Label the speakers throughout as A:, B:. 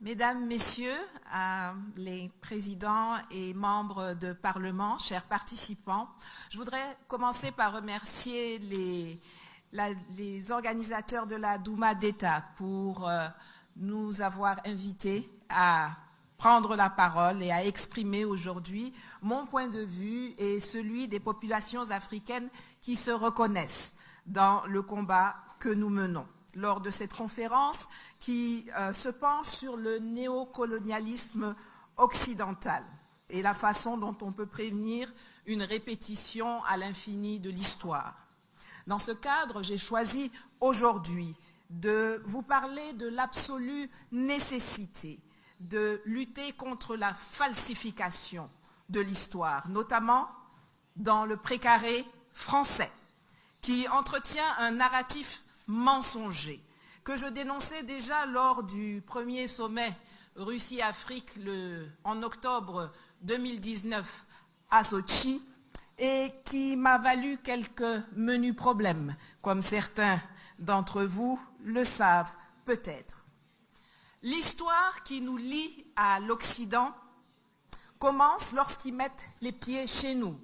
A: Mesdames, Messieurs, euh, les présidents et membres de Parlement, chers participants, je voudrais commencer par remercier les, organisateurs de la Douma d'État pour euh, nous avoir invités à prendre la parole et à exprimer aujourd'hui mon point de vue et celui des populations africaines qui se reconnaissent dans le combat que nous menons lors de cette conférence qui euh, se penche sur le néocolonialisme occidental et la façon dont on peut prévenir une répétition à l'infini de l'histoire. Dans ce cadre, j'ai choisi aujourd'hui de vous parler de l'absolue nécessité de lutter contre la falsification de l'histoire, notamment dans le précaré français, qui entretient un narratif mensonger que je dénonçais déjà lors du premier sommet Russie-Afrique en octobre 2019 à Sochi et qui m'a valu quelques menus problèmes, comme certains d'entre vous le savent peut-être. L'histoire qui nous lie à l'Occident commence lorsqu'ils mettent les pieds chez nous,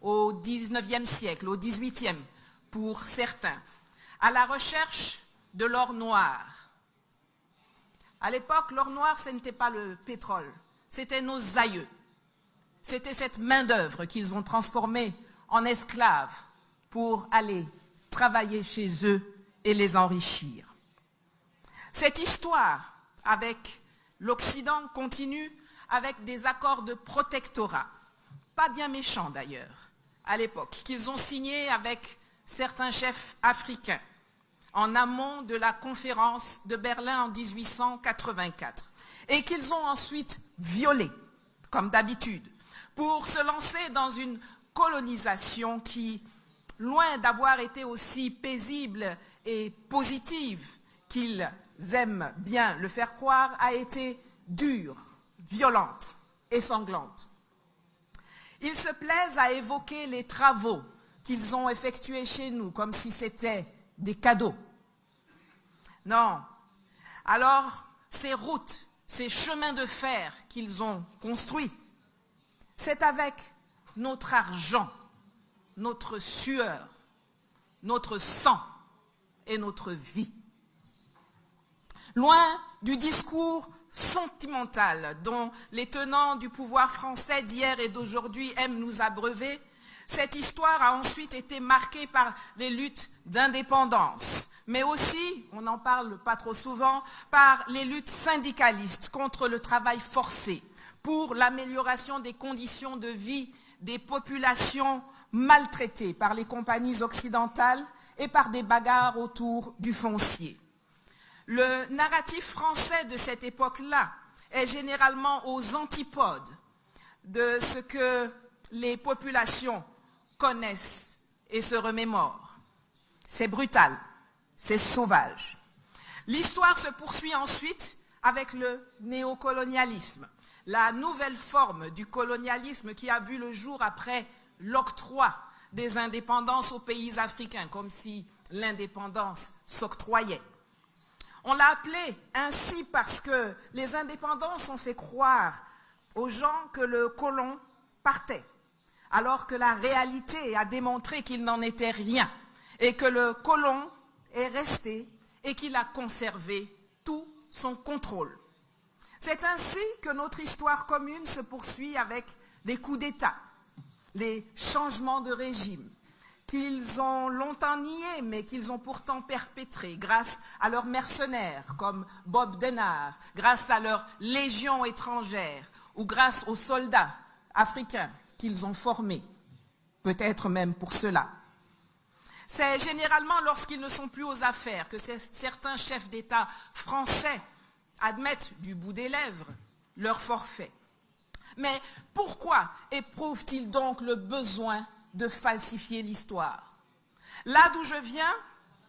A: au XIXe siècle, au XVIIIe pour certains, à la recherche de l'or noir. À l'époque, l'or noir, ce n'était pas le pétrole, c'était nos aïeux. C'était cette main-d'œuvre qu'ils ont transformée en esclaves pour aller travailler chez eux et les enrichir. Cette histoire avec l'Occident continue avec des accords de protectorat, pas bien méchants d'ailleurs, à l'époque, qu'ils ont signés avec certains chefs africains en amont de la conférence de Berlin en 1884 et qu'ils ont ensuite violé, comme d'habitude, pour se lancer dans une colonisation qui, loin d'avoir été aussi paisible et positive qu'ils aiment bien le faire croire, a été dure, violente et sanglante. Ils se plaisent à évoquer les travaux qu'ils ont effectués chez nous comme si c'était des cadeaux. Non. Alors, ces routes, ces chemins de fer qu'ils ont construits, c'est avec notre argent, notre sueur, notre sang et notre vie. Loin du discours sentimental dont les tenants du pouvoir français d'hier et d'aujourd'hui aiment nous abreuver, cette histoire a ensuite été marquée par des luttes d'indépendance, mais aussi, on n'en parle pas trop souvent, par les luttes syndicalistes contre le travail forcé, pour l'amélioration des conditions de vie des populations maltraitées par les compagnies occidentales et par des bagarres autour du foncier. Le narratif français de cette époque-là est généralement aux antipodes de ce que les populations connaissent et se remémorent. C'est brutal, c'est sauvage. L'histoire se poursuit ensuite avec le néocolonialisme, la nouvelle forme du colonialisme qui a vu le jour après l'octroi des indépendances aux pays africains, comme si l'indépendance s'octroyait. On l'a appelé ainsi parce que les indépendances ont fait croire aux gens que le colon partait alors que la réalité a démontré qu'il n'en était rien et que le colon est resté et qu'il a conservé tout son contrôle. C'est ainsi que notre histoire commune se poursuit avec des coups d'État, les changements de régime, qu'ils ont longtemps niés, mais qu'ils ont pourtant perpétrés grâce à leurs mercenaires comme Bob Denard, grâce à leurs légions étrangères ou grâce aux soldats africains qu'ils ont formés, peut-être même pour cela. C'est généralement lorsqu'ils ne sont plus aux affaires que certains chefs d'État français admettent du bout des lèvres leur forfait. Mais pourquoi éprouvent-ils donc le besoin de falsifier l'histoire? Là d'où je viens,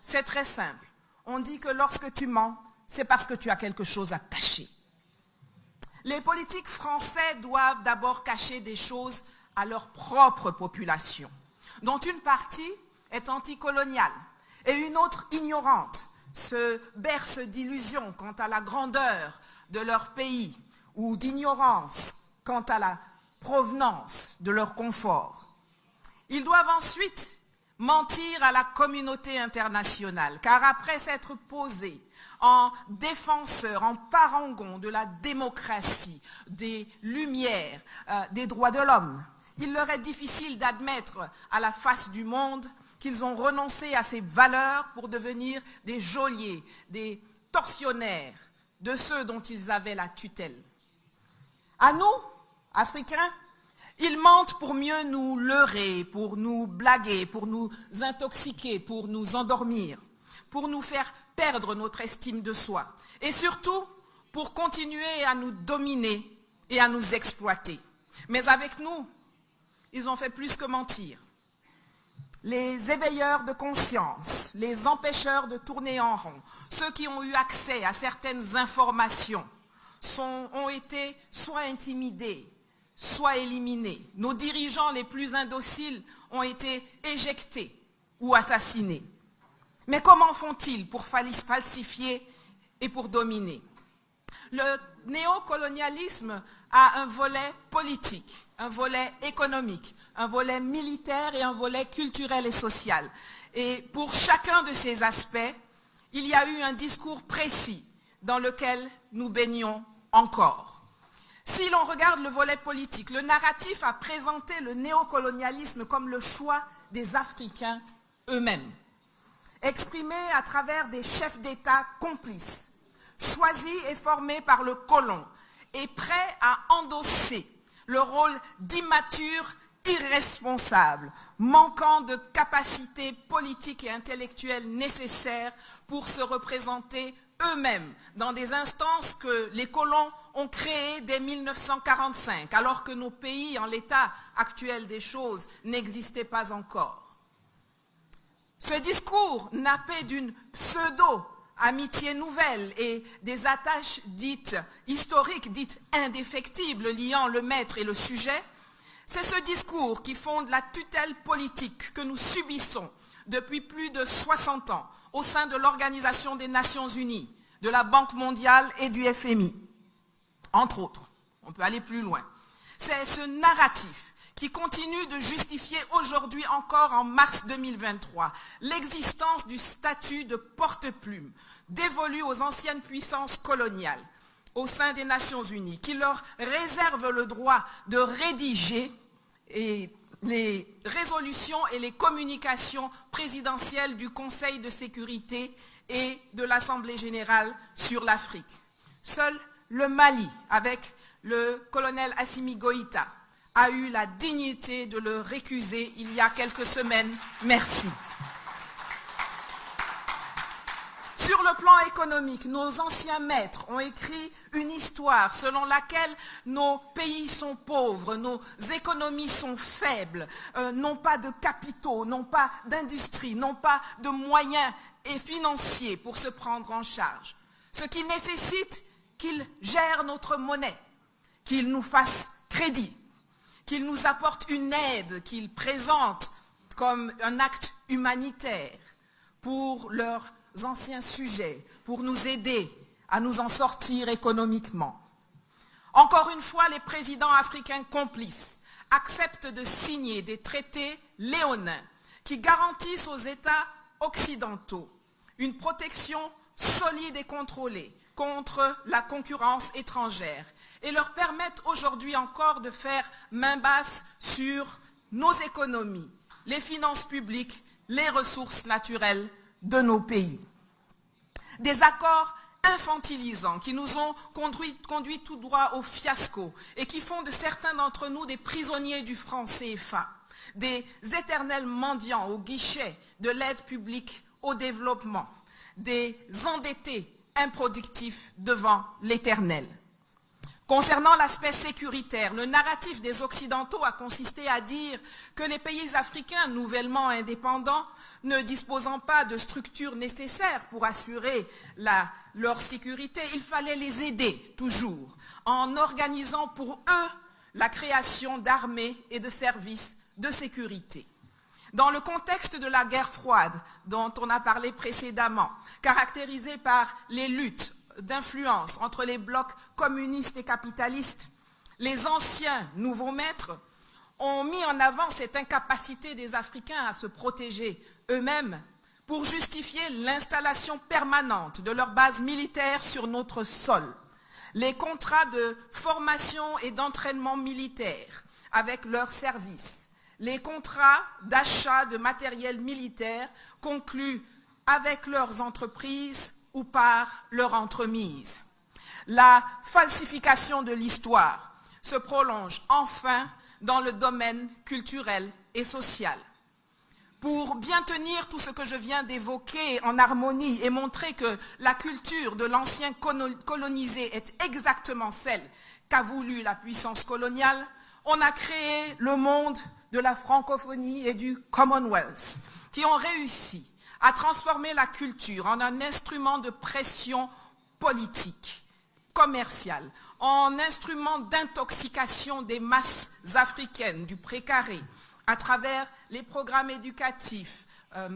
A: c'est très simple. On dit que lorsque tu mens, c'est parce que tu as quelque chose à cacher. Les politiques français doivent d'abord cacher des choses à leur propre population, dont une partie est anticoloniale et une autre ignorante se berce d'illusions quant à la grandeur de leur pays ou d'ignorance quant à la provenance de leur confort. Ils doivent ensuite mentir à la communauté internationale, car après s'être posés en défenseurs, en parangons de la démocratie, des lumières, euh, des droits de l'homme, il leur est difficile d'admettre à la face du monde qu'ils ont renoncé à ces valeurs pour devenir des geôliers, des tortionnaires de ceux dont ils avaient la tutelle. À nous, Africains, ils mentent pour mieux nous leurrer, pour nous blaguer, pour nous intoxiquer, pour nous endormir, pour nous faire perdre notre estime de soi et surtout pour continuer à nous dominer et à nous exploiter. Mais avec nous, ils ont fait plus que mentir. Les éveilleurs de conscience, les empêcheurs de tourner en rond, ceux qui ont eu accès à certaines informations, ont été soit intimidés, soit éliminés. Nos dirigeants les plus indociles ont été éjectés ou assassinés. Mais comment font-ils pour falsifier et pour dominer? Néocolonialisme a un volet politique, un volet économique, un volet militaire et un volet culturel et social. Et pour chacun de ces aspects, il y a eu un discours précis dans lequel nous baignons encore. Si l'on regarde le volet politique, le narratif a présenté le néocolonialisme comme le choix des Africains eux-mêmes, exprimé à travers des chefs d'État complices, choisis et formés par le colon, et prêts à endosser le rôle d'immature irresponsable, manquant de capacités politiques et intellectuelles nécessaires pour se représenter eux-mêmes dans des instances que les colons ont créées dès 1945, alors que nos pays, en l'état actuel des choses, n'existaient pas encore. Ce discours nappé d'une pseudo-amitié nouvelle et des attaches dites historiques, dites indéfectibles, liant le maître et le sujet, c'est ce discours qui fonde la tutelle politique que nous subissons depuis plus de 60 ans au sein de l'Organisation des Nations Unies, de la Banque mondiale et du FMI, entre autres. On peut aller plus loin. C'est ce narratif qui continue de justifier aujourd'hui encore en mars 2023 l'existence du statut de porte-plume dévolu aux anciennes puissances coloniales au sein des Nations Unies, qui leur réserve le droit de rédiger les résolutions et les communications présidentielles du Conseil de sécurité et de l'Assemblée générale sur l'Afrique. Seul le Mali, avec le colonel Assimi Goïta, a eu la dignité de le récuser il y a quelques semaines. Merci. Sur le plan économique, nos anciens maîtres ont écrit une histoire selon laquelle nos pays sont pauvres, nos économies sont faibles, euh, n'ont pas de capitaux, n'ont pas d'industrie, n'ont pas de moyens et financiers pour se prendre en charge. Ce qui nécessite qu'ils gèrent notre monnaie, qu'ils nous fassent crédit, qu'ils nous apportent une aide qu'ils présentent comme un acte humanitaire pour leur anciens sujets pour nous aider à nous en sortir économiquement. Encore une fois, les présidents africains complices acceptent de signer des traités léonins qui garantissent aux États occidentaux une protection solide et contrôlée contre la concurrence étrangère et leur permettent aujourd'hui encore de faire main basse sur nos économies, les finances publiques, les ressources naturelles de nos pays. Des accords infantilisants qui nous ont conduit, conduit tout droit au fiasco et qui font de certains d'entre nous des prisonniers du franc CFA, des éternels mendiants au guichet de l'aide publique au développement, des endettés improductifs devant l'éternel. Concernant l'aspect sécuritaire, le narratif des Occidentaux a consisté à dire que les pays africains nouvellement indépendants, ne disposant pas de structures nécessaires pour assurer leur sécurité, il fallait les aider toujours en organisant pour eux la création d'armées et de services de sécurité. Dans le contexte de la guerre froide dont on a parlé précédemment, caractérisée par les luttes d'influence entre les blocs communistes et capitalistes, les anciens nouveaux maîtres ont mis en avant cette incapacité des Africains à se protéger eux-mêmes pour justifier l'installation permanente de leurs bases militaires sur notre sol. Les contrats de formation et d'entraînement militaire avec leurs services, les contrats d'achat de matériel militaire conclus avec leurs entreprises ou par leur entremise. La falsification de l'histoire se prolonge enfin dans le domaine culturel et social. Pour bien tenir tout ce que je viens d'évoquer en harmonie et montrer que la culture de l'ancien colonisé est exactement celle qu'a voulu la puissance coloniale, on a créé le monde de la francophonie et du Commonwealth, qui ont réussi à transformer la culture en un instrument de pression politique, commerciale, en instrument d'intoxication des masses africaines, du précaré, à travers les programmes éducatifs, euh,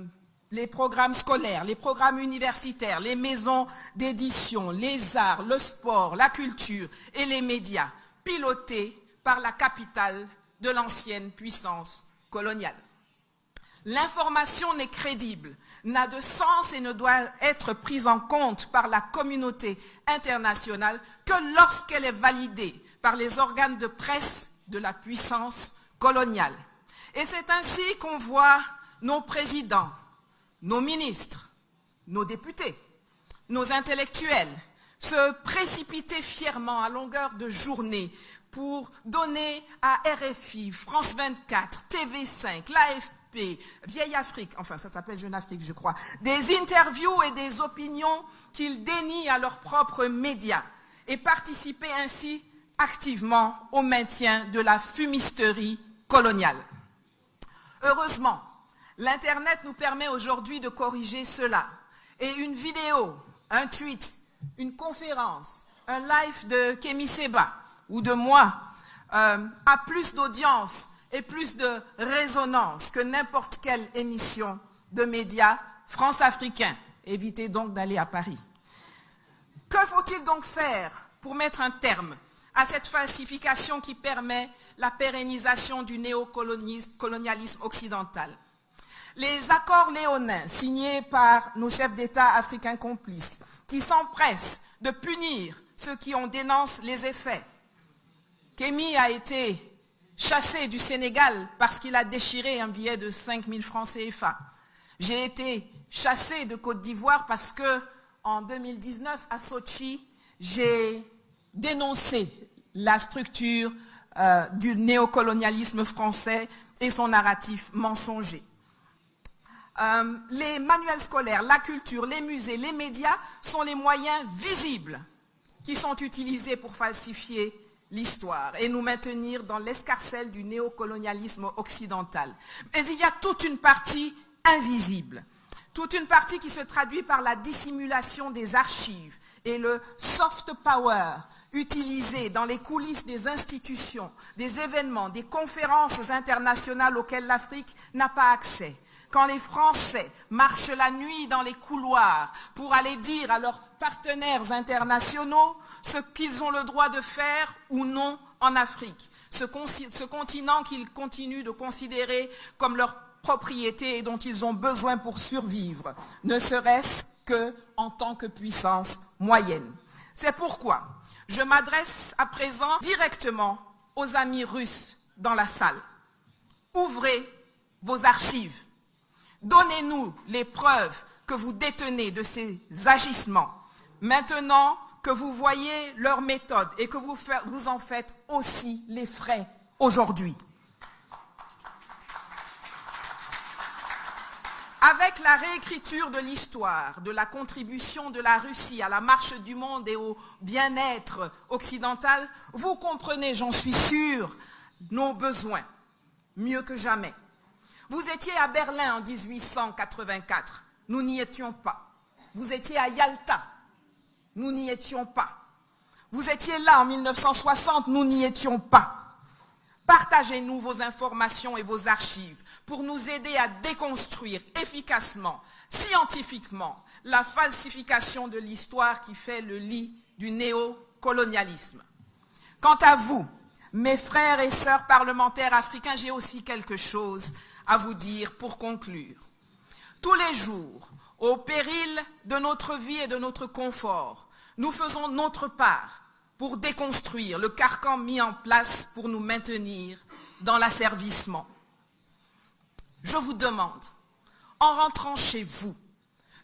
A: les programmes scolaires, les programmes universitaires, les maisons d'édition, les arts, le sport, la culture et les médias, pilotés par la capitale de l'ancienne puissance coloniale. L'information n'est crédible, n'a de sens et ne doit être prise en compte par la communauté internationale que lorsqu'elle est validée par les organes de presse de la puissance coloniale. Et c'est ainsi qu'on voit nos présidents, nos ministres, nos députés, nos intellectuels se précipiter fièrement à longueur de journée pour donner à RFI, France 24, TV5, l'AFP, Vieille Afrique, enfin ça s'appelle Jeune Afrique je crois, des interviews et des opinions qu'ils dénient à leurs propres médias et participer ainsi activement au maintien de la fumisterie coloniale. Heureusement, l'Internet nous permet aujourd'hui de corriger cela. Et une vidéo, un tweet, une conférence, un live de Kémy Seba ou de moi euh, a plus d'audience et plus de résonance que n'importe quelle émission de médias france-africains. Évitez donc d'aller à Paris. Que faut-il donc faire pour mettre un terme à cette falsification qui permet la pérennisation du néocolonialisme occidental? Les accords léonins signés par nos chefs d'État africains complices, qui s'empressent de punir ceux qui en dénoncent les effets. Kémy a été chassé du Sénégal parce qu'il a déchiré un billet de 5 000 francs CFA. J'ai été chassé de Côte d'Ivoire parce que, en 2019, à Sochi, j'ai dénoncé la structure euh, du néocolonialisme français et son narratif mensonger. Euh, les manuels scolaires, la culture, les musées, les médias sont les moyens visibles qui sont utilisés pour falsifier l'histoire et nous maintenir dans l'escarcelle du néocolonialisme occidental. Mais il y a toute une partie invisible, toute une partie qui se traduit par la dissimulation des archives, et le soft power utilisé dans les coulisses des institutions, des événements, des conférences internationales auxquelles l'Afrique n'a pas accès. Quand les Français marchent la nuit dans les couloirs pour aller dire à leurs partenaires internationaux ce qu'ils ont le droit de faire ou non en Afrique, ce, continent qu'ils continuent de considérer comme leur propriété et dont ils ont besoin pour survivre, ne serait-ce que en tant que puissance moyenne. C'est pourquoi je m'adresse à présent directement aux amis russes dans la salle. Ouvrez vos archives. Donnez-nous les preuves que vous détenez de ces agissements. Maintenant que vous voyez leurs méthodes et que vous, vous en faites aussi les frais aujourd'hui. Avec la réécriture de l'histoire, de la contribution de la Russie à la marche du monde et au bien-être occidental, vous comprenez, j'en suis sûr, nos besoins, mieux que jamais. Vous étiez à Berlin en 1884, nous n'y étions pas. Vous étiez à Yalta, nous n'y étions pas. Vous étiez là en 1960, nous n'y étions pas. Partagez-nous vos informations et vos archives pour nous aider à déconstruire efficacement, scientifiquement, la falsification de l'histoire qui fait le lit du néocolonialisme. Quant à vous, mes frères et sœurs parlementaires africains, j'ai aussi quelque chose à vous dire pour conclure. Tous les jours, au péril de notre vie et de notre confort, nous faisons notre part pour déconstruire le carcan mis en place pour nous maintenir dans l'asservissement. Je vous demande, en rentrant chez vous,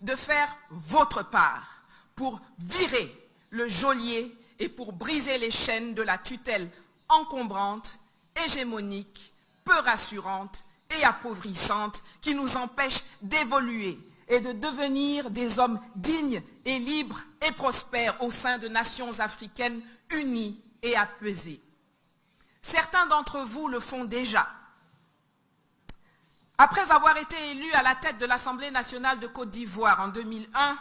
A: de faire votre part pour virer le geôlier et pour briser les chaînes de la tutelle encombrante, hégémonique, peu rassurante et appauvrissante qui nous empêche d'évoluer et de devenir des hommes dignes et libres et prospères au sein de nations africaines unies et apaisées. Certains d'entre vous le font déjà. Après avoir été élu à la tête de l'Assemblée nationale de Côte d'Ivoire en 2001,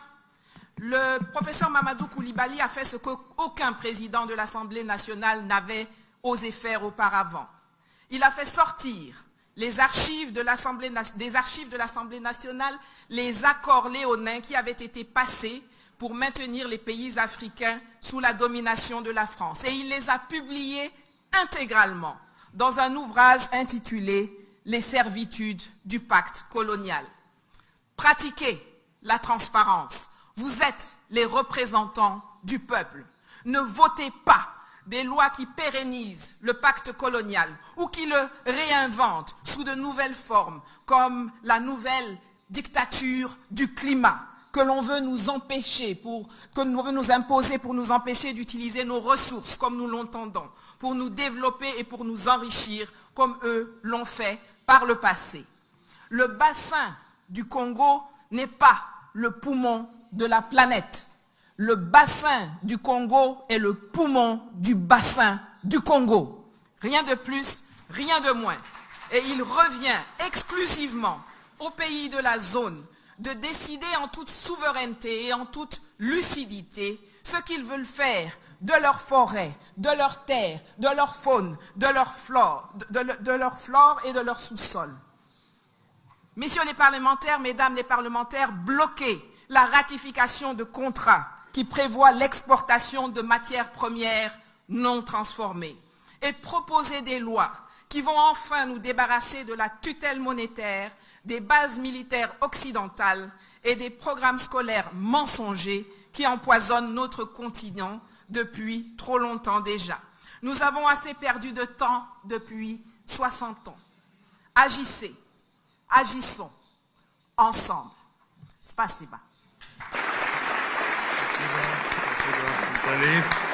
A: le professeur Mamadou Koulibaly a fait ce qu'aucun président de l'Assemblée nationale n'avait osé faire auparavant. Il a fait sortir les archives de des archives de l'Assemblée nationale les accords léonins qui avaient été passés pour maintenir les pays africains sous la domination de la France. Et il les a publiés intégralement dans un ouvrage intitulé « Les servitudes du pacte colonial ». Pratiquez la transparence. Vous êtes les représentants du peuple. Ne votez pas des lois qui pérennisent le pacte colonial ou qui le réinventent sous de nouvelles formes, comme la nouvelle dictature du climat que l'on veut nous empêcher, pour, que l'on veut nous imposer pour nous empêcher d'utiliser nos ressources comme nous l'entendons, pour nous développer et pour nous enrichir comme eux l'ont fait par le passé. Le bassin du Congo n'est pas le poumon de la planète le bassin du Congo est le poumon du bassin du Congo. Rien de plus, rien de moins. Et il revient exclusivement aux pays de la zone de décider en toute souveraineté et en toute lucidité ce qu'ils veulent faire de leur forêt, de leur terre, de leur faune, de leur flore, de, leur flore et de leur sous-sol. Messieurs les parlementaires, mesdames les parlementaires, bloquez la ratification de contrats qui prévoit l'exportation de matières premières non transformées et proposer des lois qui vont enfin nous débarrasser de la tutelle monétaire, des bases militaires occidentales et des programmes scolaires mensongers qui empoisonnent notre continent depuis trop longtemps déjà. Nous avons assez perdu de temps depuis 60 ans. Agissez, agissons ensemble. Spasiba.
B: Brilliant.